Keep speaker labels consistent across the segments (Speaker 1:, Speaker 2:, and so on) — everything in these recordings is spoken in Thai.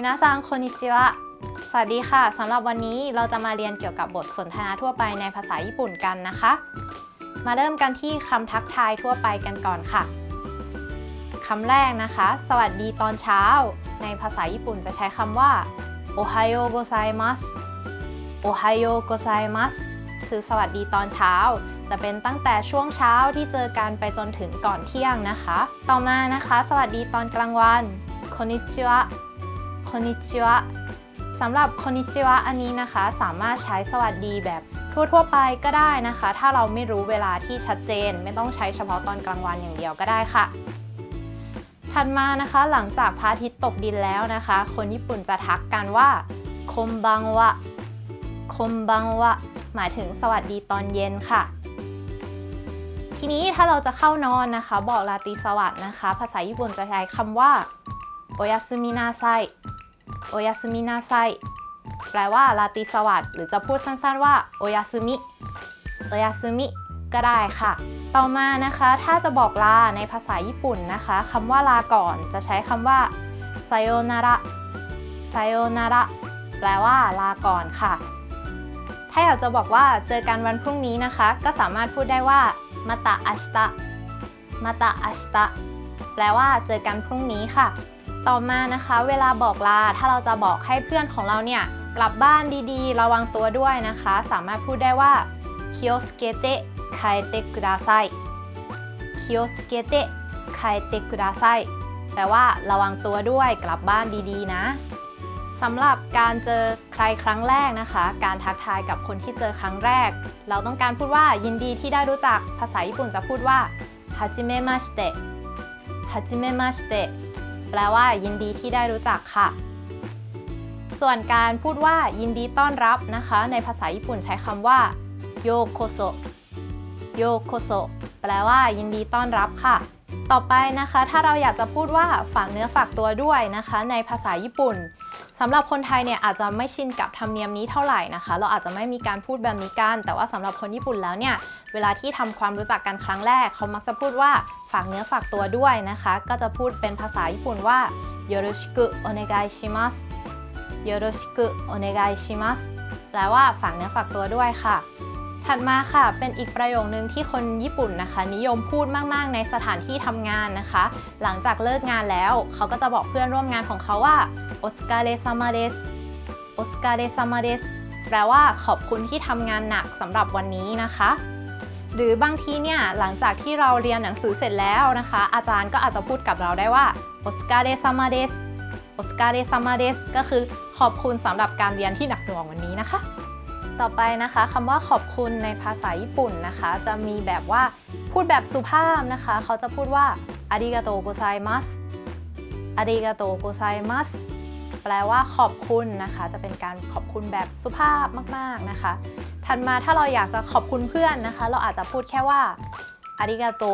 Speaker 1: มินาซังคนิจิวะ สวัสดีค่ะ สำหรับวันนี้เราจะมาเรียนเกี่ยวกับบทสนทนาทั่วไปในภาษาญี่ปุ่นกันนะคะ มาเริ่มกันที่คำทักทายทั่วไปกันก่อนค่ะ คำแรกนะคะ สวัสดีตอนเช้า ในภาษาญี่ปุ่นจะใช้คำว่าโอไฮโอโกไซมัสโอไฮโอโกไซมัสคือสวัสดีตอนเช้า จะเป็นตั้งแต่ช่วงเช้าที่เจอกันไปจนถึงก่อนเที่ยงนะคะ ต่อมานะคะ สวัสดีตอนกลางวันคนิจิวะ คอนิจิวะสำหรับคอนิจิวะอันนี้นะคะ สามารถใช้สวัสดีแบบทั่วๆไปก็ได้นะคะ ถ้าเราไม่รู้เวลาที่ชัดเจน ไม่ต้องใช้เฉพาะตอนกลางวันอย่างเดียวก็ได้ค่ะ ถัดมานะคะหลังจากพระอาทิตย์ตกดินแล้วนะคะ คนญี่ปุ่นจะทักกันว่าคมบังวะคมบังวะหมายถึงสวัสดีตอนเย็นค่ะ ทีนี้ถ้าเราจะเข้านอนนะคะ บอกราตีสวัสดนะคะ ภาษาญี่ปุ่นจะใช้คำว่าโอยาสึมินาไซ โอยาสมินาไซแปลว่าราตรีสวัสดิ์หรือจะพูดสั้นๆว่าโอยาสมิโอยาสมิก็ได้ค่ะ ต่อมานะคะ ถ้าจะบอกลาในภาษาญี่ปุ่นนะคะคำว่าลาก่อนจะใช้คำว่าไซโอนาระไซโอนาระแปลว่าลาก่อนค่ะ ถ้าอยากจะบอกว่าเจอกันวันพรุ่งนี้นะคะ ก็สามารถพูดได้ว่ามาตะอัชตะมาตะอัชตะแปลว่าเจอกันพรุ่งนี้ค่ะ ต่อมานะคะเวลาบอกลาถ้าเราจะบอกให้เพื่อนของเราเนี่ยกลับบ้านดีๆ ระวังตัวด้วยนะคะ สามารถพูดได้ว่า気をつけて帰ってください 気をつけて帰ってください แปลว่าระวังตัวด้วยกลับบ้านดีๆ นะสำหรับการเจอใครครั้งแรกนะคะ การทักทายกับคนที่เจอครั้งแรก เราต้องการพูดว่ายินดีที่ได้รู้จักภาษาญี่ปุ่นจะพูดว่าはじめまして はじめまして แปลว่า ยินดีที่ได้รู้จักค่ะ ส่วนการพูดว่า ยินดีต้อนรับนะคะ ในภาษาญี่ปุ่นใช้คำว่าようこそ ようこそ แปลว่า ยินดีต้อนรับค่ะ ต่อไปนะคะ ถ้าเราอยากจะพูดว่าฝากเนื้อฝากตัวด้วยนะคะ ในภาษาญี่ปุ่น สำหรับคนไทยเนี่ยอาจจะไม่ชินกับธรรมเนียมนี้เท่าไหร่นะคะ เราอาจจะไม่มีการพูดแบบนี้กัน แต่ว่าสำหรับคนญี่ปุ่นแล้วเนี่ย เวลาที่ทำความรู้จักกันครั้งแรก เขามักจะพูดว่าฝากเนื้อฝากตัวด้วยนะคะ ก็จะพูดเป็นภาษาญี่ปุ่นว่าโยโรชิกุโอเนกายชิมัสโยโรชิกุโอเนกายชิมัสแปลว่าฝากเนื้อฝากตัวด้วยค่ะ ถัดมาค่ะ เป็นอีกประโยคนึงที่คนญี่ปุ่นนะคะ นิยมพูดมาก ๆ ในสถานที่ทำงานนะคะ หลังจากเลิกงานแล้ว เขาก็จะบอกเพื่อนร่วมงานของเขาว่าโอสกาเรซามาเดสโอสกาเรซามาเดสแปลว่าขอบคุณที่ทำงานหนักสำหรับวันนี้นะคะหรือบางทีเนี่ยหลังจากที่เราเรียนหนังสือเสร็จแล้วนะคะ อาจารย์ก็อาจจะพูดกับเราได้ว่าโอสกาเรซามาเดสโอสกาเรซามาเดสก็คือขอบคุณสำหรับการเรียนที่หนักหน่วงวันนี้นะคะ ต่อไปนะคะคำว่าขอบคุณในภาษาญี่ปุ่นนะคะ จะมีแบบว่าพูดแบบสุภาพนะคะ เขาจะพูดว่าありがとうございます ありがとうございます แปลว่าขอบคุณนะคะ จะเป็นการขอบคุณแบบสุภาพมาก ๆนะคะ ถัดมาถ้าเราอยากจะขอบคุณเพื่อนนะคะ เราอาจจะพูดแค่ว่าありがと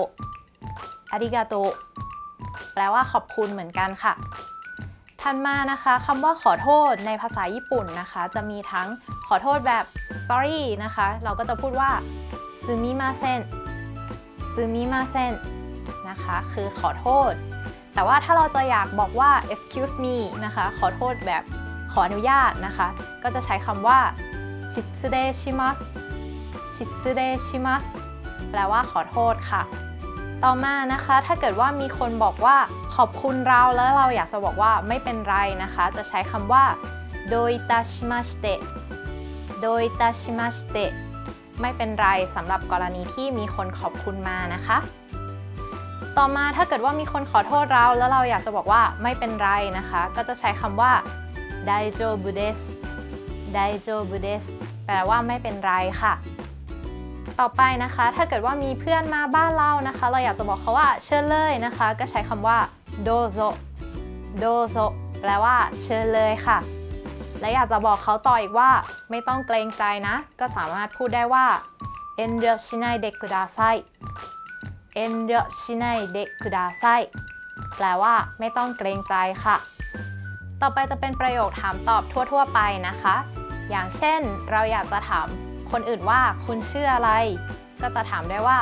Speaker 1: う ありがとうแปลว่าขอบคุณเหมือนกันค่ะ ถัดมานะคะคำว่าขอโทษในภาษาญี่ปุ่นนะคะ จะมีทั้งขอโทษแบบ sorry นะคะ เราก็จะพูดว่าซึมิมาเซนซึมิมาเซนนะคะคือขอโทษ แต่ว่าถ้าเราจะอยากบอกว่า excuse me นะคะ ขอโทษแบบขออนุญาตนะคะ ก็จะใช้คำว่าชิตสึเดชิมัสชิตสึเดชิมัสแปลว่าขอโทษค่ะ ต่อมานะคะถ้าเกิดว่ามีคนบอกว่า ขอบคุณเราแล้วเราอยากจะบอกว่าไม่เป็นไรนะคะ จะใช้คำว่าどういたしまして どういたしまして ไม่เป็นไรสำหรับกรณีที่มีคนขอบคุณมานะคะ ต่อมาถ้าเกิดว่ามีคนขอโทษเราแล้วเราอยากจะบอกว่าไม่เป็นไรนะคะ ก็จะใช้คำว่า大丈夫ですไดโจบุเดสแปลว่าไม่เป็นไรค่ะ ต่อไปนะคะ ถ้าเกิดว่ามีเพื่อนมาบ้านเรานะคะ เราอยากจะบอกเขาว่าเชิญเลยนะคะ ก็ใช้คำว่า โดโซโดโซแปลว่าเชิญเลยค่ะ และอยากจะบอกเขาต่ออีกว่า ไม่ต้องเกรงใจนะ ก็สามารถพูดได้ว่าเอ็นเรชิไนเดคุดาไซเอ็นเรชิไนเดคุดาไซแปลว่า ไม่ต้องเกรงใจค่ะ ต่อไปจะเป็นประโยคถามตอบทั่ว ๆ ไปนะคะ อย่างเช่น เราอยากจะถามคนอื่นว่าคุณชื่ออะไร ก็จะถามได้ว่า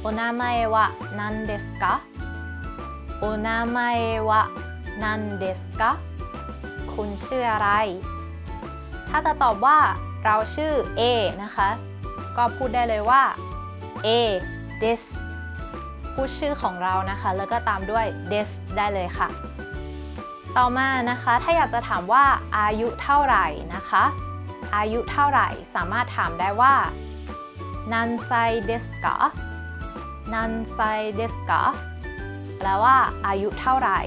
Speaker 1: โอนามาเอวะนันเดสกะ โอนามาเอวะนันเดสกะคุณชื่ออะไร ถ้าจะตอบว่าเราชื่อ A นะคะ ก็พูดได้เลยว่า A this พูดชื่อของเรานะคะ แล้วก็ตามด้วย this ได้เลยค่ะ ต่อมานะคะ ถ้าอยากจะถามว่าอายุเท่าไหร่นะคะ อายุเท่าไหร่สามารถถามได้ว่านันไซเดสกะนันไซเดสกะ แปลว่าอายุเท่าไหร่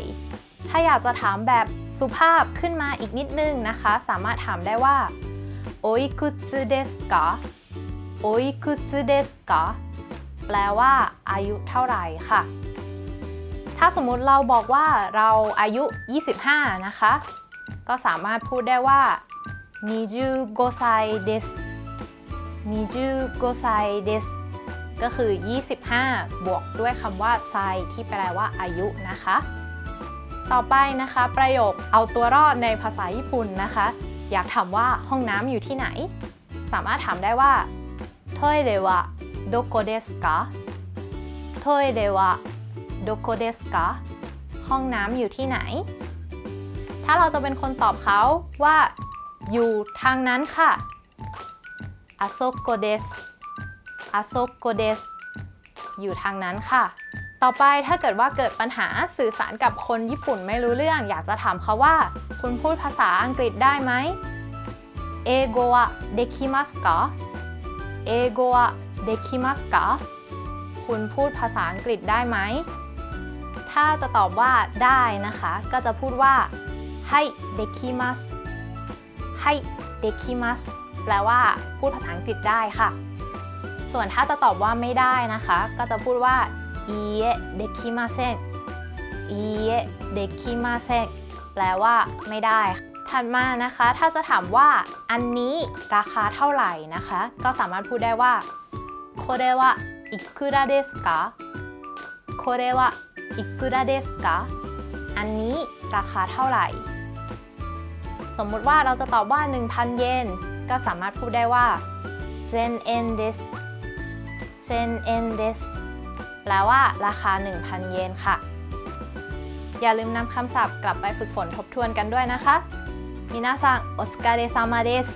Speaker 1: ถ้าอยากจะถามแบบสุภาพขึ้นมาอีกนิดนึงนะคะ สามารถถามได้ว่าโออิคุตสึเดสกะโออิคุตสึเดสกะแปลว่าอายุเท่าไหร่ค่ะ ถ้าสมมุติเราบอกว่าเราอายุ 25 นะคะ ก็สามารถพูดได้ว่า25歳です25歳です ก็คือ 25 บวกด้วยคำว่าไซที่แปลว่าอายุนะคะ ต่อไปนะคะ ประโยคเอาตัวรอดในภาษาญี่ปุ่นนะคะ อยากถามว่าห้องน้ำอยู่ที่ไหน สามารถถามได้ว่าトイレはどこですかトイレはどこですかห้องน้ำอยู่ที่ไหน ถ้าเราจะเป็นคนตอบเขาว่า อยู่ทางนั้นค่ะอาโซโกเดส อาโซโกเดสอยู่ทางนั้นค่ะ ต่อไปถ้าเกิดว่าเกิดปัญหาสื่อสารกับคนญี่ปุ่นไม่รู้เรื่อง อยากจะถามเขาว่า คุณพูดภาษาอังกฤษได้ไหมเอโกะเดคิมัสกะเอโกะเดคิมัสกะคุณพูดภาษาอังกฤษได้ไหม ถ้าจะตอบว่าได้นะคะ ก็จะพูดว่าให้เดคิมัสให้เดคิมัสแปลว่าพูดภาษาอังกฤษได้ค่ะ ส่วนถ้าจะตอบว่าไม่ได้นะคะ ก็จะพูดว่าอีเอเดคิมาเซนอีเอเดคิมาเซนแปลว่าไม่ได้ ถัดมานะคะ ถ้าจะถามว่าอันนี้ราคาเท่าไหร่นะคะ ก็สามารถพูดได้ว่าこれはイクラですかこれはイクラですかอันนี้ราคาเท่าไหร่ สมมุติว่าเราจะตอบว่า 1,000 เยน ก็สามารถพูดได้ว่าเซนเอ็นเดส เซนเอนเดสแปลว่าราคา 1,000 เยนค่ะ อย่าลืมนำคำศัพท์กลับไปฝึกฝนทบทวนกันด้วยนะคะมินาซังโอสการ์เดซามาเดส